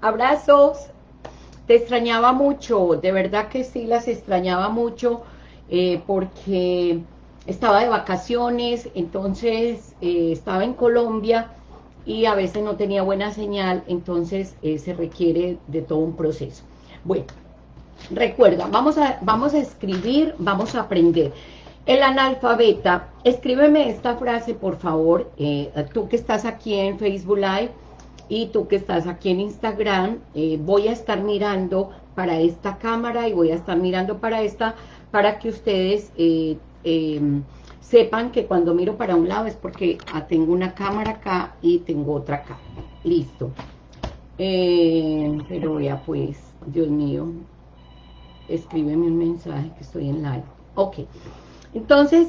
abrazos. Te extrañaba mucho, de verdad que sí las extrañaba mucho, eh, porque estaba de vacaciones, entonces eh, estaba en Colombia y a veces no tenía buena señal, entonces eh, se requiere de todo un proceso. Bueno, recuerda, vamos a, vamos a escribir, vamos a aprender. El analfabeta, escríbeme esta frase, por favor, tú que estás aquí en Facebook Live y tú que estás aquí en Instagram, eh, voy a estar mirando para esta cámara y voy a estar mirando para esta, para que ustedes eh, em, sepan que cuando miro para un lado es porque ah, tengo una cámara acá y tengo otra acá. Listo. pero ya pues, Dios mío, escríbeme un mensaje que estoy en live. Ok. Entonces,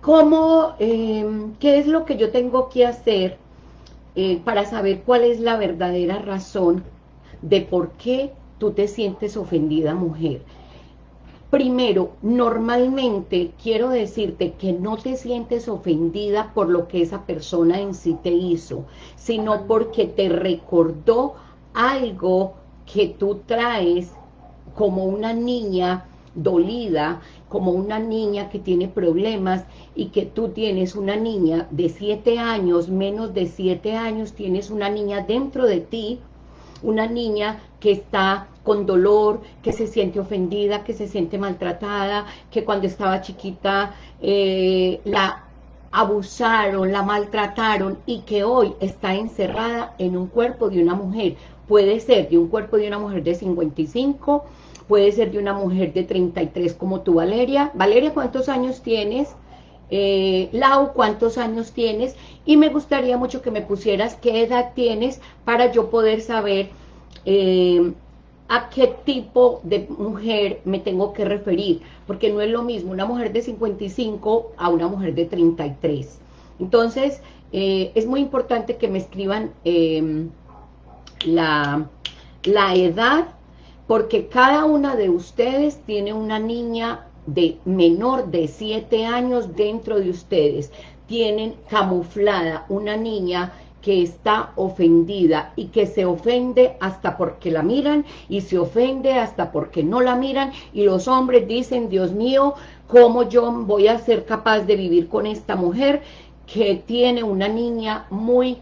¿cómo, em, qué es lo que yo tengo que hacer eh, para saber cuál es la verdadera razón de por qué tú te sientes ofendida, mujer? Primero, normalmente quiero decirte que no te sientes ofendida por lo que esa persona en sí te hizo, sino porque te recordó algo que tú traes como una niña dolida, como una niña que tiene problemas y que tú tienes una niña de siete años, menos de siete años, tienes una niña dentro de ti, una niña que está con dolor, que se siente ofendida, que se siente maltratada, que cuando estaba chiquita eh, la abusaron, la maltrataron y que hoy está encerrada en un cuerpo de una mujer. Puede ser de un cuerpo de una mujer de 55, puede ser de una mujer de 33 como tú, Valeria. Valeria, ¿cuántos años tienes? Eh, Lau, ¿cuántos años tienes? Y me gustaría mucho que me pusieras qué edad tienes para yo poder saber eh, a qué tipo de mujer me tengo que referir, porque no es lo mismo una mujer de 55 a una mujer de 33. Entonces, eh, es muy importante que me escriban la, la edad porque cada una de ustedes tiene una niña de menor de 7 años dentro de ustedes. Tienen camuflada una niña que está ofendida y que se ofende hasta porque la miran y se ofende hasta porque no la miran y los hombres dicen, Dios mío, ¿cómo yo voy a ser capaz de vivir con esta mujer que tiene una niña muy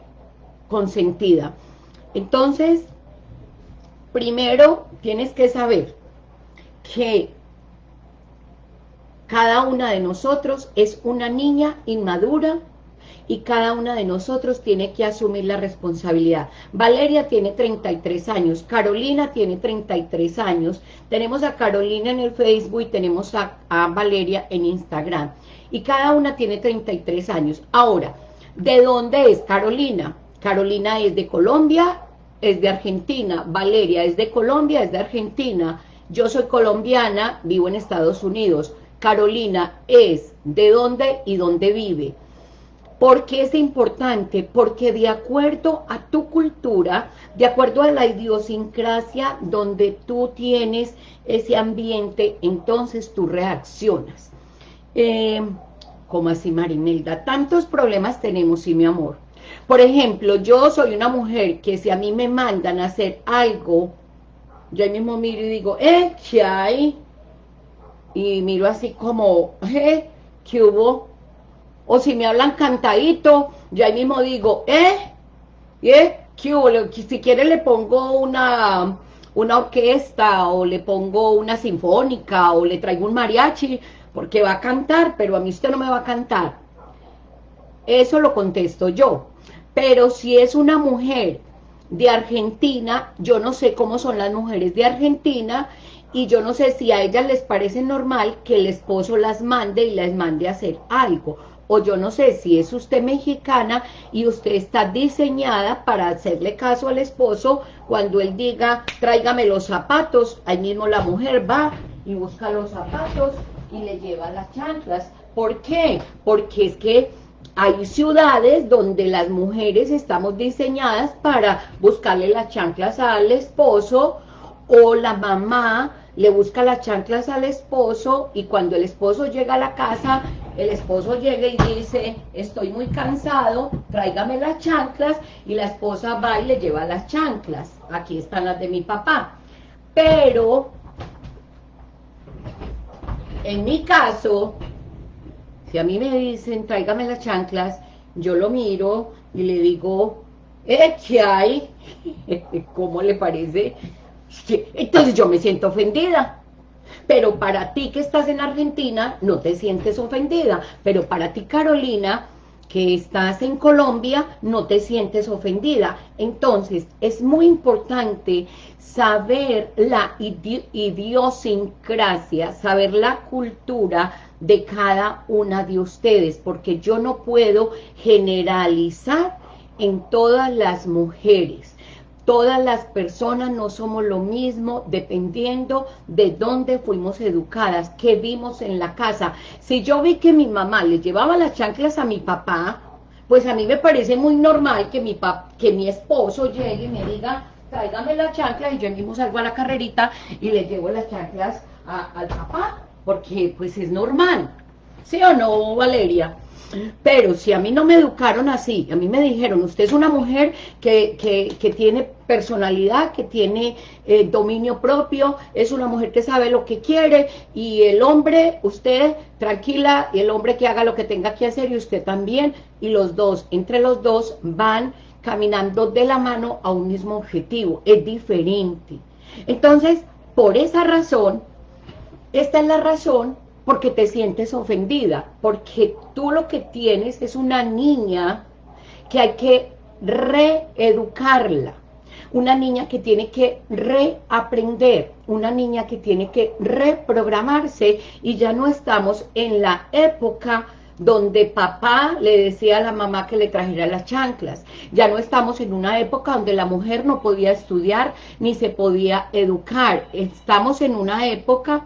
consentida? Entonces, primero tienes que saber que cada una de nosotros es una niña inmadura y cada una de nosotros tiene que asumir la responsabilidad. Valeria tiene 33 años, Carolina tiene 33 años, tenemos a Carolina en el Facebook y tenemos a, a Valeria en Instagram. Y cada una tiene 33 años. Ahora, ¿de dónde es Carolina? Carolina es de Colombia, es de Argentina, Valeria es de Colombia, es de Argentina, yo soy colombiana, vivo en Estados Unidos, Carolina es de dónde y dónde vive. ¿Por qué es importante? Porque de acuerdo a tu cultura, de acuerdo a la idiosincrasia donde tú tienes ese ambiente, entonces tú reaccionas. Eh, ¿Cómo así, Marimelda? Tantos problemas tenemos, sí, mi amor. Por ejemplo, yo soy una mujer que si a mí me mandan a hacer algo, yo ahí mismo miro y digo, eh, ¿qué hay? Y miro así como, eh, ¿qué hubo? O si me hablan cantadito, yo ahí mismo digo, eh, eh, ¿qué hubo? Si quiere le pongo una, una orquesta, o le pongo una sinfónica, o le traigo un mariachi, porque va a cantar, pero a mí usted no me va a cantar. Eso lo contesto yo. Pero si es una mujer de Argentina, yo no sé cómo son las mujeres de Argentina y yo no sé si a ellas les parece normal que el esposo las mande y las mande a hacer algo. O yo no sé si es usted mexicana y usted está diseñada para hacerle caso al esposo cuando él diga, tráigame los zapatos, ahí mismo la mujer va y busca los zapatos y le lleva las chanclas. ¿Por qué? Porque es que hay ciudades donde las mujeres estamos diseñadas para buscarle las chanclas al esposo o la mamá le busca las chanclas al esposo y cuando el esposo llega a la casa, el esposo llega y dice, estoy muy cansado, tráigame las chanclas, y la esposa va y le lleva las chanclas, aquí están las de mi papá. Pero, en mi caso, si a mí me dicen, tráigame las chanclas, yo lo miro y le digo, ¿eh, qué hay? ¿Cómo le parece? Entonces yo me siento ofendida. Pero para ti que estás en Argentina, no te sientes ofendida. Pero para ti, Carolina, que estás en Colombia, no te sientes ofendida. Entonces, es muy importante saber la idiosincrasia, saber la cultura de cada una de ustedes, porque yo no puedo generalizar en todas las mujeres. Todas las personas no somos lo mismo dependiendo de dónde fuimos educadas, qué vimos en la casa. Si yo vi que mi mamá le llevaba las chanclas a mi papá, pues a mí me parece muy normal que mi, que mi esposo llegue y me diga, tráigame las chanclas y yo mismo salgo a la carrerita y le llevo las chanclas al papá, porque pues es normal. ¿Sí o no, Valeria? Pero si a mí no me educaron así, a mí me dijeron, usted es una mujer que, que, tiene personalidad, que tiene eh, dominio propio, es una mujer que sabe lo que quiere, y el hombre, usted tranquila, y el hombre que haga lo que tenga que hacer, y usted también, y los dos, entre los dos van caminando de la mano a un mismo objetivo, es diferente. Entonces, por esa razón, esta es la razón porque te sientes ofendida, porque tú lo que tienes es una niña que hay que reeducarla, una niña que tiene que reaprender, una niña que tiene que reprogramarse y ya no estamos en la época donde papá le decía a la mamá que le trajera las chanclas. Ya no estamos en una época donde la mujer no podía estudiar ni se podía educar. Estamos en una época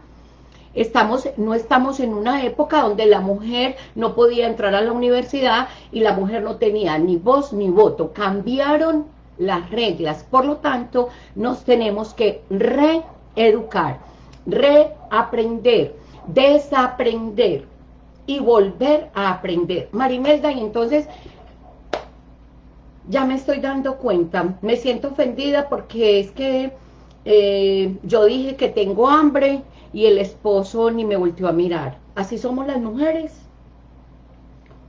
Estamos, no estamos en una época donde la mujer no podía entrar a la universidad y la mujer no tenía ni voz ni voto. Cambiaron las reglas, por lo tanto, nos tenemos que reeducar, reaprender, desaprender y volver a aprender. Marimelda, y entonces ya me estoy dando cuenta, me siento ofendida porque es que eh, yo dije que tengo hambre y el esposo ni me volteó a mirar. Así somos las mujeres.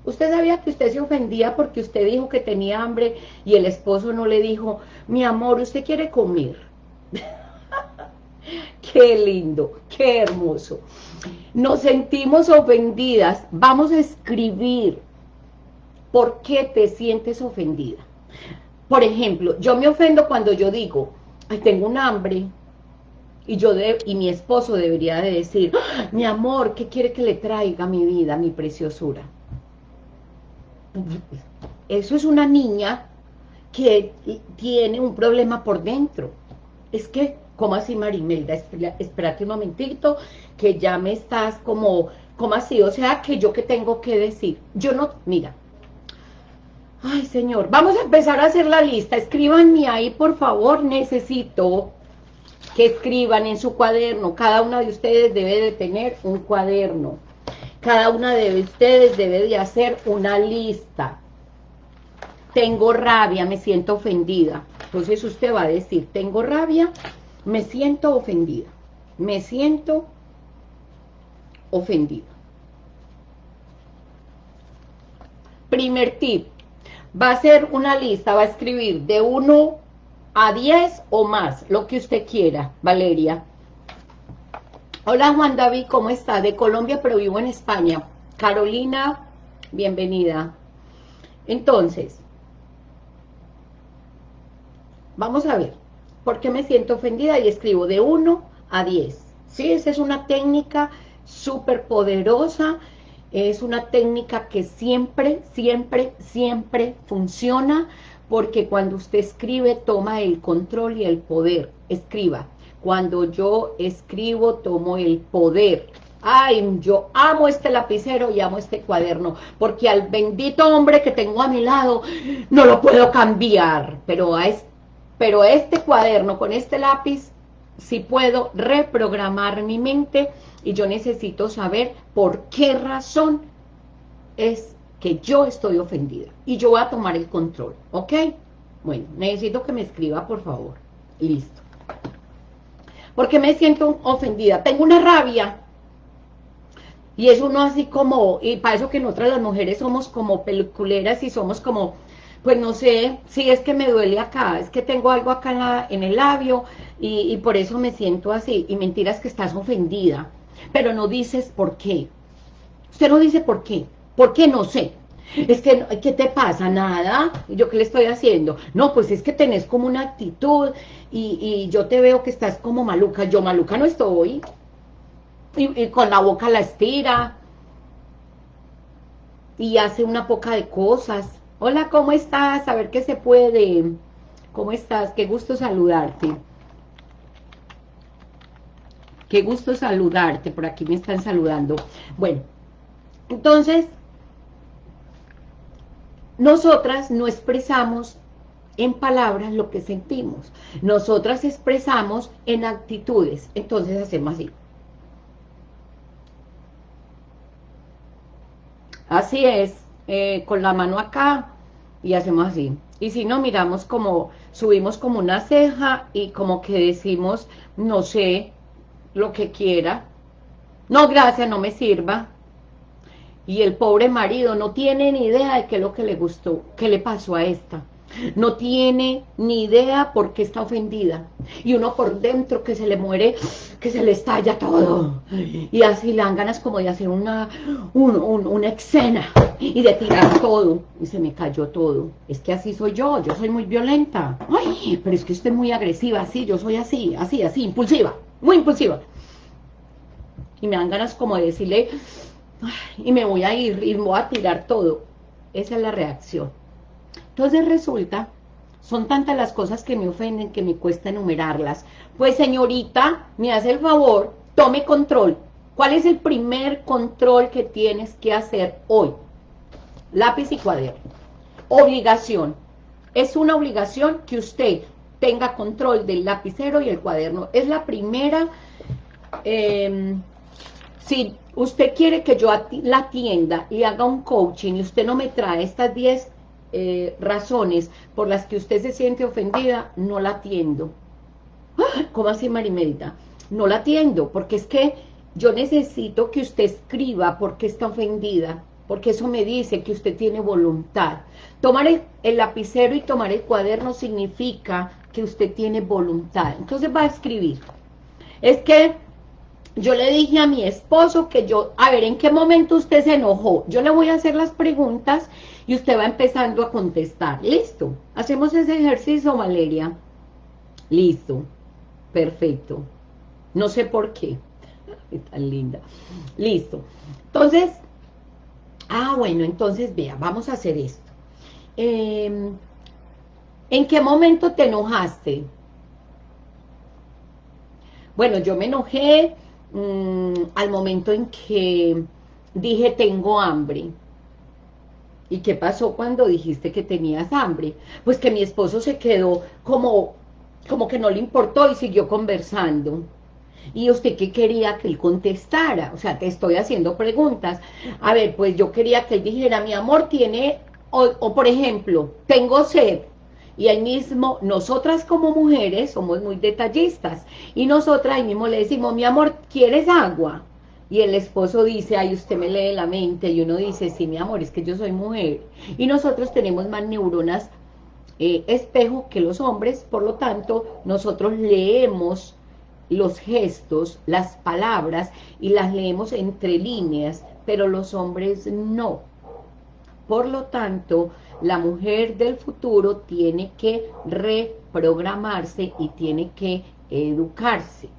Usted sabía que usted se ofendía porque usted dijo que tenía hambre y el esposo no le dijo, mi amor, usted quiere comer. qué lindo, qué hermoso. Nos sentimos ofendidas. Vamos a escribir por qué te sientes ofendida. Por ejemplo, yo me ofendo cuando yo digo, tengo un hambre, y yo de, y mi esposo debería de decir, ¡Ah, mi amor, ¿qué quiere que le traiga mi vida, mi preciosura? Eso es una niña que tiene un problema por dentro. Es que, ¿cómo así Marimelda? Espérate un momentito, que ya me estás como, ¿cómo así? O sea, que yo qué tengo que decir. Yo no, mira. Ay, señor, vamos a empezar a hacer la lista. Escríbanme ahí, por favor, necesito que escriban en su cuaderno. Cada una de ustedes debe de tener un cuaderno. Cada una de ustedes debe de hacer una lista. Tengo rabia, me siento ofendida. Entonces usted va a decir, tengo rabia, me siento ofendida. Me siento ofendida. Primer tip, va a ser una lista, va a escribir de uno a 10 o más, lo que usted quiera, Valeria. Hola Juan David, ¿cómo está? De Colombia, pero vivo en España. Carolina, bienvenida. Entonces, vamos a ver, ¿por qué me siento ofendida? Y escribo de 1 a 10. Sí, esa es una técnica súper poderosa, es una técnica que siempre, siempre, siempre funciona, porque cuando usted escribe toma el control y el poder, escriba, cuando yo escribo tomo el poder, ay, yo amo este lapicero y amo este cuaderno, porque al bendito hombre que tengo a mi lado no lo puedo cambiar, pero este, pero este cuaderno con este lápiz sí puedo reprogramar mi mente y yo necesito saber por qué razón es que yo estoy ofendida y yo voy a tomar el control, ¿ok? Bueno, necesito que me escriba, por favor. Listo. Porque me siento ofendida. Tengo una rabia. Y es uno así como, y para eso que nosotras las mujeres somos como peliculeras y somos como, pues no sé, si es que me duele acá, es que tengo algo acá en, el labio y por eso me siento así. Y mentiras que estás ofendida, pero no dices por qué. Usted no dice por qué. ¿Por qué? No sé. Es que, ¿qué te pasa? Nada. ¿Yo qué le estoy haciendo? No, pues es que tenés como una actitud y, yo te veo que estás como maluca. Yo maluca no estoy. Y, con la boca la estira. Y hace una poca de cosas. Hola, ¿cómo estás? A ver qué se puede. ¿Cómo estás? Qué gusto saludarte. Qué gusto saludarte. Por aquí me están saludando. Bueno, entonces nosotras no expresamos en palabras lo que sentimos. Nosotras expresamos en actitudes. Entonces hacemos así. Así es, eh, con la mano acá y hacemos así. Y si no, miramos como, subimos como una ceja y como que decimos, no sé, lo que quiera. No, gracias, no me sirva y el pobre marido no tiene ni idea de qué es lo que le gustó, qué le pasó a esta. No tiene ni idea por qué está ofendida. Y uno por dentro que se le muere, que se le estalla todo. Y así le dan ganas como de hacer una, una escena y de tirar todo. Y se me cayó todo. Es que así soy yo, yo soy muy violenta. Ay, pero es que usted es muy agresiva, sí, yo soy así, así, así, impulsiva, muy impulsiva. Y me dan ganas como de decirle, y me voy a ir y voy a tirar todo. Esa es la reacción. Entonces resulta, son tantas las cosas que me ofenden que me cuesta enumerarlas. Pues señorita, me hace el favor, tome control. ¿Cuál es el primer control que tienes que hacer hoy? Lápiz y cuaderno. Obligación. Es una obligación que usted tenga control del lapicero y el cuaderno. Es la primera... Eh, si usted quiere que yo la atienda y haga un coaching y usted no me trae estas 10 eh, razones por las que usted se siente ofendida, no la atiendo. ¡Ah! ¿Cómo así, Marimelda? No la atiendo, porque es que yo necesito que usted escriba por qué está ofendida, porque eso me dice que usted tiene voluntad. Tomar el lapicero y tomar el cuaderno significa que usted tiene voluntad. Entonces va a escribir. Es que yo le dije a mi esposo que yo, a ver, ¿en qué momento usted se enojó? Yo le voy a hacer las preguntas y usted va empezando a contestar. ¿Listo? ¿Hacemos ese ejercicio, Valeria? Listo. Perfecto. No sé por qué. Tan linda. Listo. Entonces, ah, bueno, entonces vea, vamos a hacer esto. Em, ¿En qué momento te enojaste? Bueno, yo me enojé Mm, al momento en que dije tengo hambre. ¿Y qué pasó cuando dijiste que tenías hambre? Pues que mi esposo se quedó como, como que no le importó y siguió conversando. ¿Y usted qué quería que él contestara? O sea, te estoy haciendo preguntas. A ver, pues yo quería que él dijera, mi amor tiene, o, o por ejemplo, tengo sed y ahí mismo, nosotras como mujeres somos muy detallistas, y nosotras ahí mismo le decimos, mi amor, ¿quieres agua? Y el esposo dice, ay, usted me lee la mente, y uno dice, sí, mi amor, es que yo soy mujer. Y nosotros tenemos más neuronas eh, espejo que los hombres, por lo tanto, nosotros leemos los gestos, las palabras, y las leemos entre líneas, pero los hombres no. Por lo tanto, la mujer del futuro tiene que reprogramarse y tiene que educarse.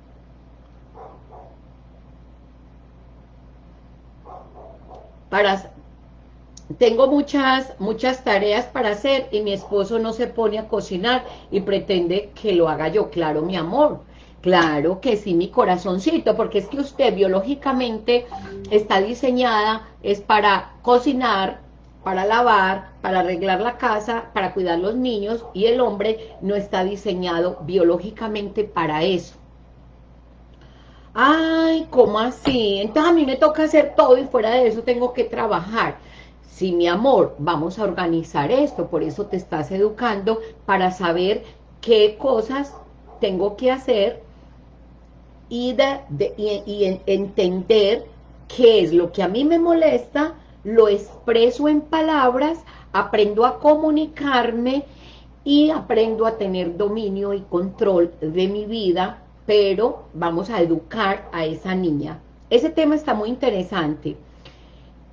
Tengo muchas, muchas tareas para hacer y mi esposo no se pone a cocinar y pretende que lo haga yo. Claro, mi amor, claro que sí, mi corazoncito, porque es que usted biológicamente está diseñada, es para cocinar, para lavar, para arreglar la casa, para cuidar los niños, y el hombre no está diseñado biológicamente para eso. Ay, ¿cómo así? Entonces a mí me toca hacer todo y fuera de eso tengo que trabajar. Sí, mi amor, vamos a organizar esto, por eso te estás educando para saber qué cosas tengo que hacer y, de, y entender qué es lo que a mí me molesta, lo expreso en palabras, aprendo a comunicarme y aprendo a tener dominio y control de mi vida, pero vamos a educar a esa niña. Ese tema está muy interesante,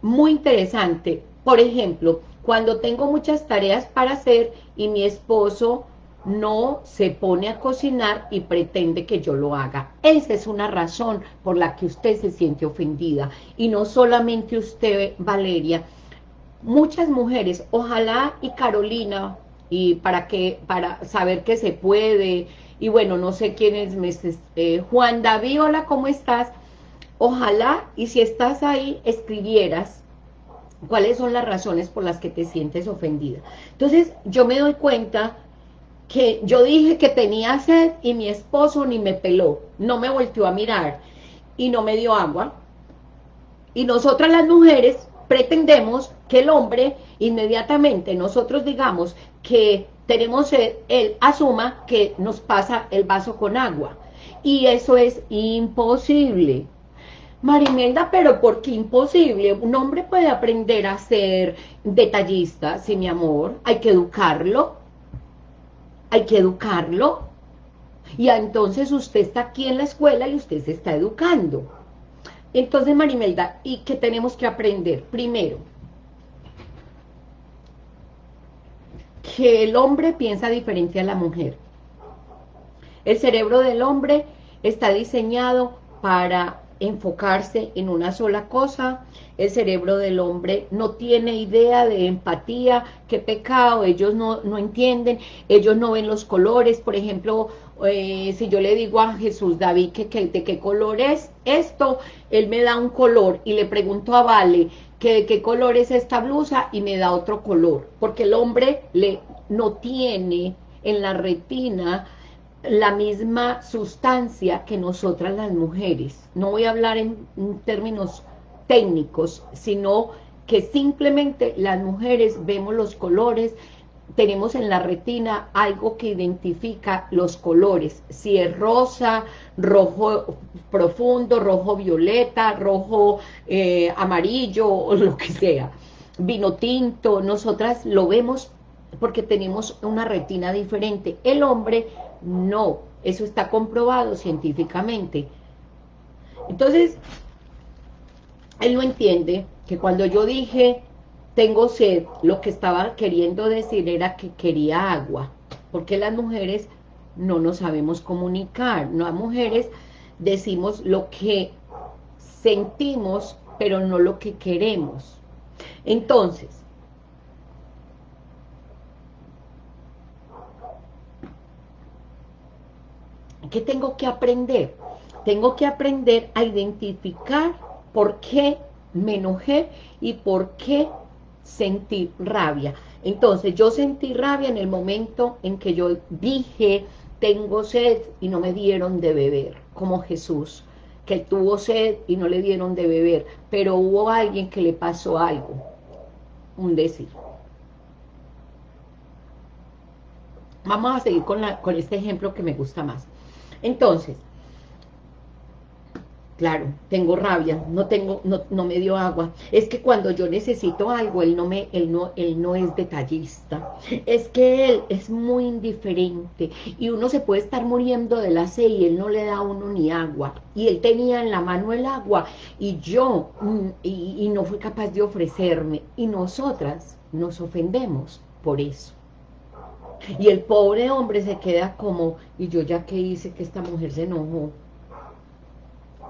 muy interesante. Por ejemplo, cuando tengo muchas tareas para hacer y mi esposo no se pone a cocinar y pretende que yo lo haga. Esa es una razón por la que usted se siente ofendida. Y no solamente usted, Valeria, muchas mujeres, ojalá y Carolina, y para que para saber que se puede, y bueno, no sé quién es, eh, Juan David, hola, ¿cómo estás? Ojalá, y si estás ahí, escribieras cuáles son las razones por las que te sientes ofendida. Entonces, yo me doy cuenta que yo dije que tenía sed y mi esposo ni me peló, no me volteó a mirar y no me dio agua. Y nosotras las mujeres pretendemos que el hombre inmediatamente nosotros digamos que tenemos sed, él asuma que nos pasa el vaso con agua. Y eso es imposible. Marimelda, pero ¿por qué imposible? Un hombre puede aprender a ser detallista, sí, mi amor, hay que educarlo, hay que educarlo. Y entonces usted está aquí en la escuela y usted se está educando. Entonces, Marimelda, ¿y qué tenemos que aprender? Primero, que el hombre piensa diferente a la mujer. El cerebro del hombre está diseñado para enfocarse en una sola cosa, el cerebro del hombre no tiene idea de empatía, qué pecado, ellos no, no entienden, ellos no ven los colores, por ejemplo, eh, si yo le digo a Jesús David que, de qué color es esto, él me da un color y le pregunto a Vale que de qué color es esta blusa y me da otro color, porque el hombre le, no tiene en la retina la misma sustancia que nosotras las mujeres. No voy a hablar en, términos técnicos, sino que simplemente las mujeres vemos los colores, tenemos en la retina algo que identifica los colores, si es rosa, rojo profundo, rojo violeta, rojo eh, amarillo o lo que sea, vino tinto, nosotras lo vemos porque tenemos una retina diferente. El hombre no, eso está comprobado científicamente. Entonces, él no entiende que cuando yo dije tengo sed, lo que estaba queriendo decir era que quería agua, porque las mujeres no nos sabemos comunicar, no las mujeres decimos lo que sentimos, pero no lo que queremos. Entonces, ¿Qué tengo que aprender? Tengo que aprender a identificar por qué me enojé y por qué sentí rabia. Entonces, yo sentí rabia en el momento en que yo dije, tengo sed y no me dieron de beber, como Jesús, que tuvo sed y no le dieron de beber, pero hubo alguien que le pasó algo, un decir. Vamos a seguir con, la, con este ejemplo que me gusta más. Entonces, claro, tengo rabia, no tengo, no, no, me dio agua. Es que cuando yo necesito algo, él no me, él no, él no es detallista. Es que él es muy indiferente y uno se puede estar muriendo de la sed y él no le da a uno ni agua. Y él tenía en la mano el agua y yo, mm, y, no fue capaz de ofrecerme. Y nosotras nos ofendemos por eso. Y el pobre hombre se queda como, y yo ya que hice que esta mujer se enojó.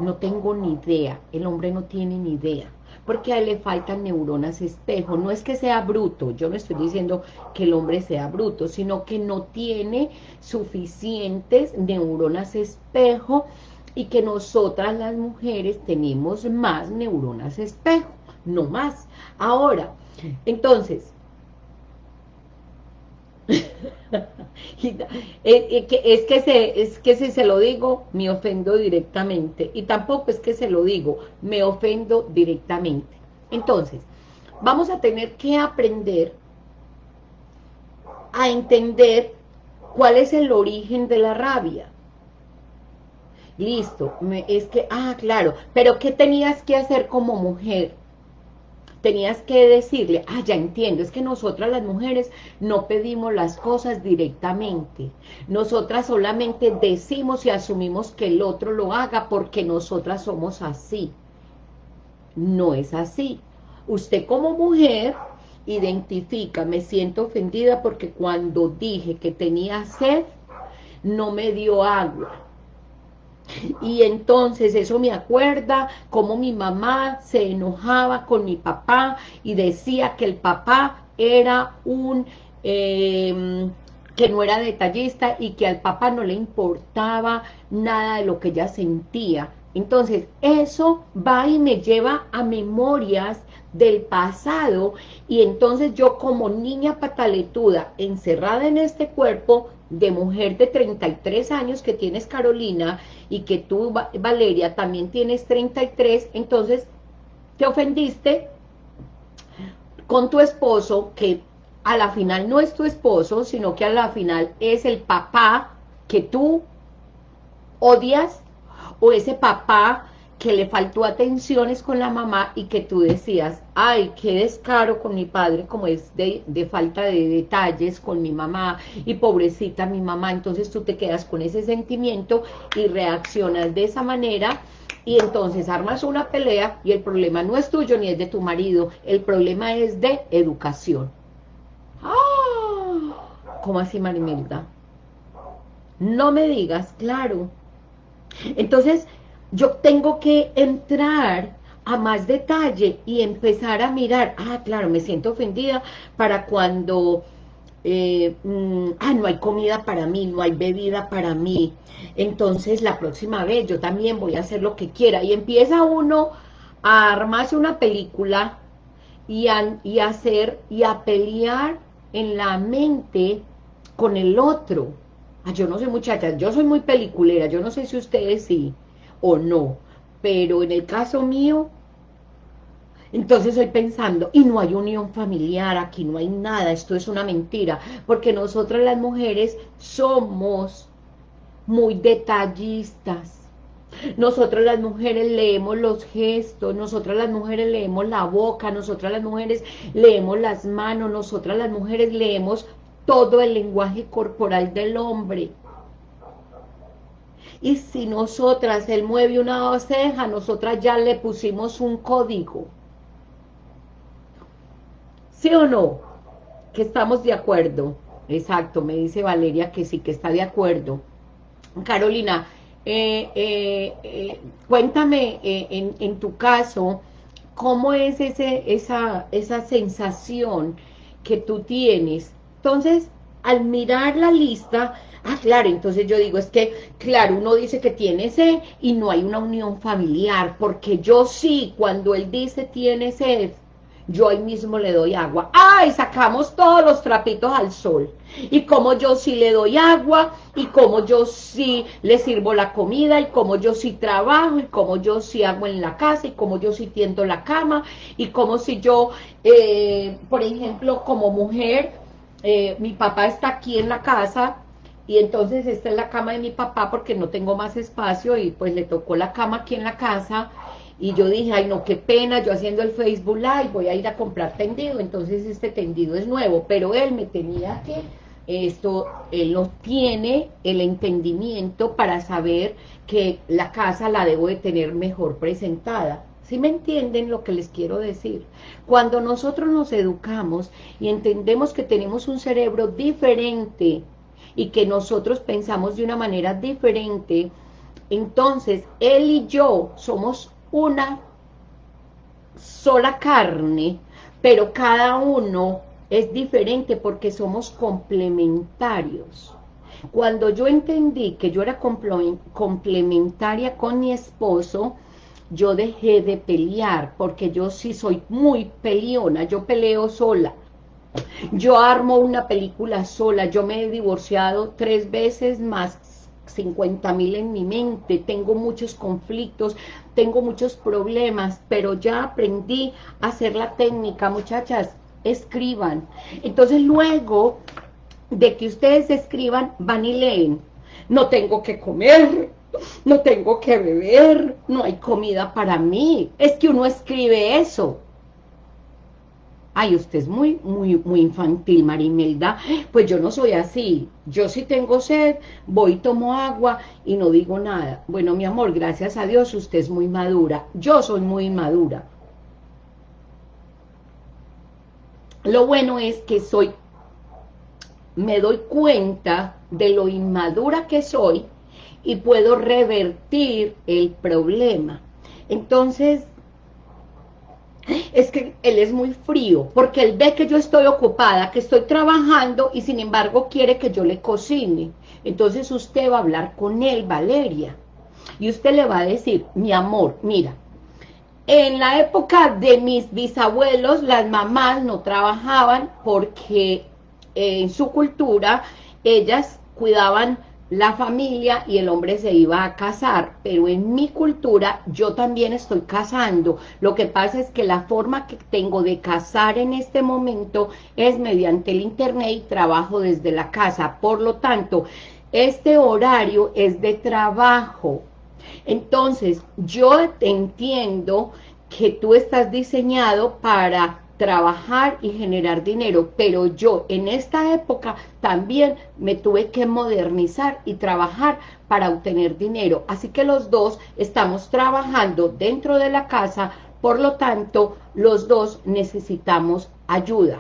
No tengo ni idea, el hombre no tiene ni idea, porque a él le faltan neuronas espejo. No es que sea bruto, yo no estoy diciendo que el hombre sea bruto, sino que no tiene suficientes neuronas espejo y que nosotras las mujeres tenemos más neuronas espejo, no más. Ahora, entonces, es, que se, es que si se lo digo, me ofendo directamente. Y tampoco es que se lo digo, me ofendo directamente. Entonces, vamos a tener que aprender a entender cuál es el origen de la rabia. Listo, es que, ah, claro, pero ¿qué tenías que hacer como mujer? Tenías que decirle, ah, ya entiendo, es que nosotras las mujeres no pedimos las cosas directamente. Nosotras solamente decimos y asumimos que el otro lo haga porque nosotras somos así. No es así. Usted como mujer identifica, me siento ofendida porque cuando dije que tenía sed, no me dio agua. Y entonces eso me acuerda cómo mi mamá se enojaba con mi papá y decía que el papá era un... Em, que no era detallista y que al papá no le importaba nada de lo que ella sentía. Entonces, eso va y me lleva a memorias del pasado y entonces yo como niña pataletuda encerrada en este cuerpo de mujer de 33 años que tienes Carolina y que tú Valeria también tienes 33 entonces te ofendiste con tu esposo que a la final no es tu esposo sino que a la final es el papá que tú odias o ese papá que le faltó atenciones con la mamá y que tú decías, ay, qué descaro con mi padre, como es de, falta de detalles con mi mamá, y pobrecita mi mamá, entonces tú te quedas con ese sentimiento y reaccionas de esa manera, y entonces armas una pelea, y el problema no es tuyo ni es de tu marido, el problema es de educación. ¡Ah! ¿Cómo así, Marimelda? No me digas, claro. Entonces, yo tengo que entrar a más detalle y empezar a mirar, ah, claro, me siento ofendida para cuando, eh, mm, ah, no hay comida para mí, no hay bebida para mí, entonces la próxima vez yo también voy a hacer lo que quiera, y empieza uno a armarse una película y a, y hacer, y a pelear en la mente con el otro, ah, yo no sé muchachas, yo soy muy peliculera, yo no sé si ustedes sí, o no. Pero en el caso mío, entonces estoy pensando, y no hay unión familiar, aquí no hay nada, esto es una mentira, porque nosotras las mujeres somos muy detallistas. Nosotras las mujeres leemos los gestos, nosotras las mujeres leemos la boca, nosotras las mujeres leemos las manos, nosotras las mujeres leemos todo el lenguaje corporal del hombre. Y si nosotras, él mueve una ceja, nosotras ya le pusimos un código. ¿Sí o no? Que estamos de acuerdo. Exacto, me dice Valeria que sí, que está de acuerdo. Carolina, eh, eh, eh, cuéntame en, en, tu caso, ¿cómo es ese, esa, esa sensación que tú tienes? Entonces, al mirar la lista, Ah, claro, entonces yo digo, es que, claro, uno dice que tiene sed y no hay una unión familiar, porque yo sí, cuando él dice tiene sed, yo ahí mismo le doy agua. ¡Ay! Sacamos todos los trapitos al sol. Y como yo sí le doy agua, y como yo sí le sirvo la comida, y como yo sí trabajo, y como yo sí hago en la casa, y como yo sí tiendo la cama, y como si yo, eh, por ejemplo, como mujer, eh, mi papá está aquí en la casa, y entonces esta es la cama de mi papá porque no tengo más espacio y pues le tocó la cama aquí en la casa y yo dije, ay no, qué pena, yo haciendo el Facebook Live voy a ir a comprar tendido, entonces este tendido es nuevo, pero él me tenía que, esto, él no tiene el entendimiento para saber que la casa la debo de tener mejor presentada. ¿Sí me entienden lo que les quiero decir? Cuando nosotros nos educamos y entendemos que tenemos un cerebro diferente y que nosotros pensamos de una manera diferente, entonces él y yo somos una sola carne, pero cada uno es diferente porque somos complementarios. Cuando yo entendí que yo era complementaria con mi esposo, yo dejé de pelear, porque yo sí soy muy peleona, yo peleo sola. Yo armo una película sola, yo me he divorciado tres veces más 50 mil en mi mente, tengo muchos conflictos, tengo muchos problemas, pero ya aprendí a hacer la técnica, muchachas, escriban. Entonces luego de que ustedes escriban, van y leen. No tengo que comer, no tengo que beber, no hay comida para mí. Es que uno escribe eso. Ay, usted es muy, muy, muy infantil, Marimelda. Pues yo no soy así. Yo sí tengo sed, voy, tomo agua y no digo nada. Bueno, mi amor, gracias a Dios, usted es muy madura. Yo soy muy madura. Lo bueno es que soy, me doy cuenta de lo inmadura que soy y puedo revertir el problema. Entonces, es que él es muy frío, porque él ve que yo estoy ocupada, que estoy trabajando y sin embargo quiere que yo le cocine. Entonces usted va a hablar con él, Valeria, y usted le va a decir, mi amor, mira, en la época de mis bisabuelos, las mamás no trabajaban porque en su cultura ellas cuidaban la familia y el hombre se iba a casar, pero en mi cultura yo también estoy casando. Lo que pasa es que la forma que tengo de casar en este momento es mediante el internet y trabajo desde la casa. Por lo tanto, este horario es de trabajo. Entonces, yo entiendo que tú estás diseñado para trabajar y generar dinero, pero yo en esta época también me tuve que modernizar y trabajar para obtener dinero, así que los dos estamos trabajando dentro de la casa, por lo tanto, los dos necesitamos ayuda.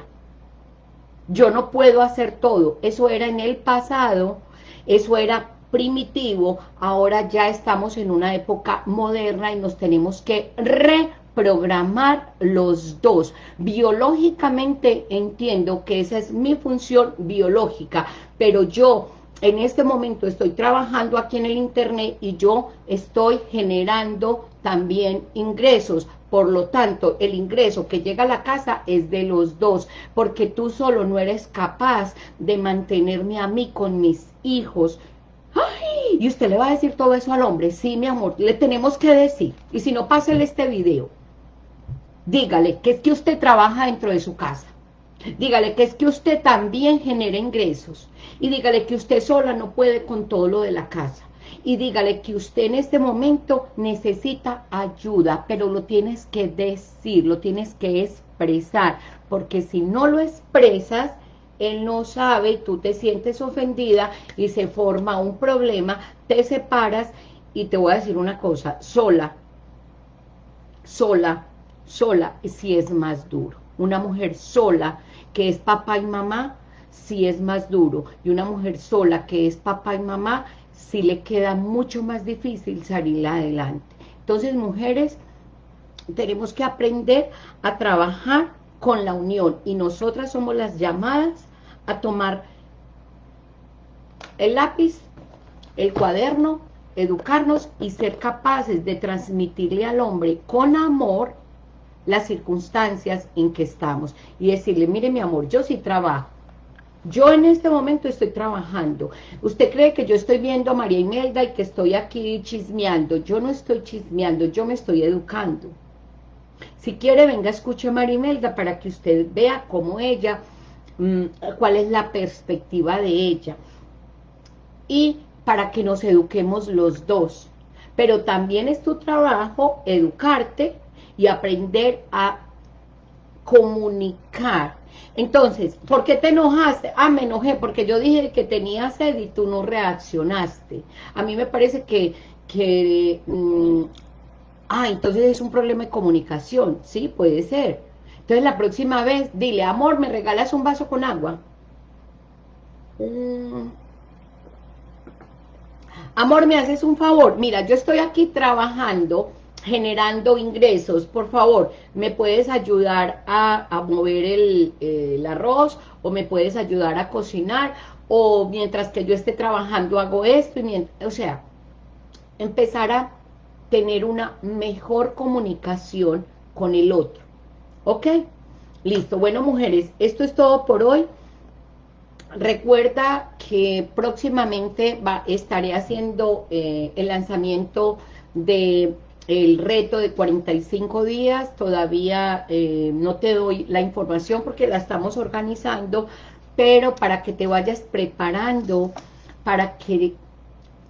Yo no puedo hacer todo, eso era en el pasado, eso era primitivo, ahora ya estamos en una época moderna y nos tenemos que re programar los dos. Biológicamente entiendo que esa es mi función biológica, pero yo en este momento estoy trabajando aquí en el internet y yo estoy generando también ingresos. Por lo tanto, el ingreso que llega a la casa es de los dos, porque tú solo no eres capaz de mantenerme a mí con mis hijos. ¡Ay! Y usted le va a decir todo eso al hombre. Sí, mi amor, le tenemos que decir. Y si no, pásele este video dígale que es que usted trabaja dentro de su casa, dígale que es que usted también genera ingresos, y dígale que usted sola no puede con todo lo de la casa, y dígale que usted en este momento necesita ayuda, pero lo tienes que decir, lo tienes que expresar, porque si no lo expresas, él no sabe, tú te sientes ofendida y se forma un problema, te separas y te voy a decir una cosa, sola, sola, sola sí es más duro. Una mujer sola que es papá y mamá sí es más duro. Y una mujer sola que es papá y mamá sí le queda mucho más difícil salir adelante. Entonces, mujeres, tenemos que aprender a trabajar con la unión y nosotras somos las llamadas a tomar el lápiz, el cuaderno, educarnos y ser capaces de transmitirle al hombre con amor las circunstancias en que estamos y decirle, mire mi amor, yo sí trabajo, yo en este momento estoy trabajando. ¿Usted cree que yo estoy viendo a María Imelda y que estoy aquí chismeando? Yo no estoy chismeando, yo me estoy educando. Si quiere, venga, escuche a María Imelda para que usted vea cómo ella, mm, cuál es la perspectiva de ella. Y para que nos eduquemos los dos. Pero también es tu trabajo educarte y aprender a comunicar. Entonces, ¿por qué te enojaste? Ah, me enojé porque yo dije que tenía sed y tú no reaccionaste. A mí me parece que, que mm, ah, entonces es un problema de comunicación, sí, puede ser. Entonces la próxima vez, dile, amor, ¿me regalas un vaso con agua? Mm. Amor, ¿me haces un favor? Mira, yo estoy aquí trabajando generando ingresos, por favor, ¿me puedes ayudar a, mover el, arroz? ¿O me puedes ayudar a cocinar? ¿O mientras que yo esté trabajando hago esto? Y o sea, empezar a tener una mejor comunicación con el otro. ¿Ok? Listo. Bueno, mujeres, esto es todo por hoy. recuerda que próximamente va, estaré haciendo eh, el lanzamiento de el reto de 45 días, todavía eh, no te doy la información porque la estamos organizando, pero para que te vayas preparando, para que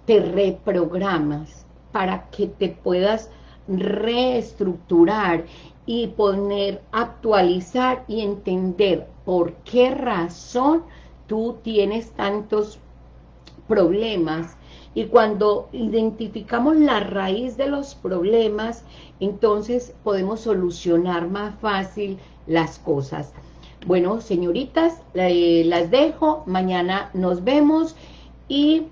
te reprogramas, para que te puedas reestructurar y poner, actualizar y entender por qué razón tú tienes tantos problemas y cuando identificamos la raíz de los problemas, entonces podemos solucionar más fácil las cosas. Bueno, señoritas, eh, las dejo, mañana nos vemos y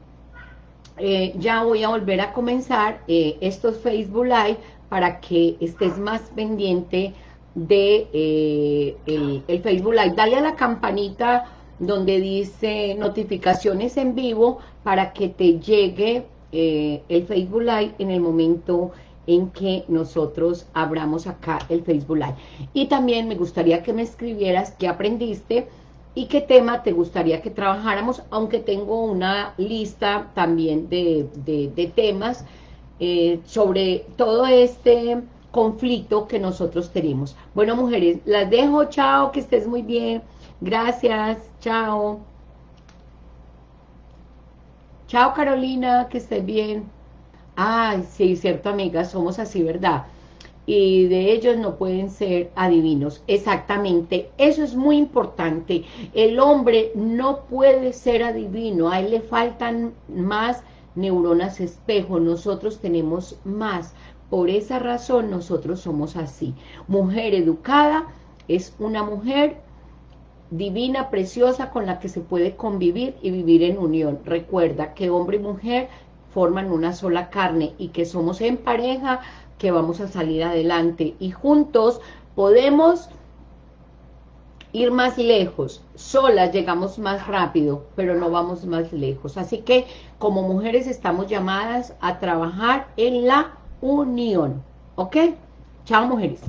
eh, ya voy a volver a comenzar eh, estos Facebook Live para que estés más pendiente de el, el Facebook Live. Dale a la campanita donde dice notificaciones en vivo para que te llegue eh, el Facebook Live en el momento en que nosotros abramos acá el Facebook Live. Y también me gustaría que me escribieras qué aprendiste y qué tema te gustaría que trabajáramos, aunque tengo una lista también de, temas eh, sobre todo este conflicto que nosotros tenemos. Bueno, mujeres, las dejo, chao, que estés muy bien. Gracias, chao. Chao Carolina, que estés bien. Ay, sí, cierto amiga, somos así, ¿verdad? Y de ellos no pueden ser adivinos. Exactamente, eso es muy importante. El hombre no puede ser adivino, a él le faltan más neuronas espejo, nosotros tenemos más. Por esa razón nosotros somos así. Mujer educada es una mujer divina, preciosa, con la que se puede convivir y vivir en unión. Recuerda que hombre y mujer forman una sola carne y que somos en pareja, que vamos a salir adelante y juntos podemos ir más lejos, solas llegamos más rápido, pero no vamos más lejos. Así que como mujeres estamos llamadas a trabajar en la unión, ¿ok? Chao mujeres.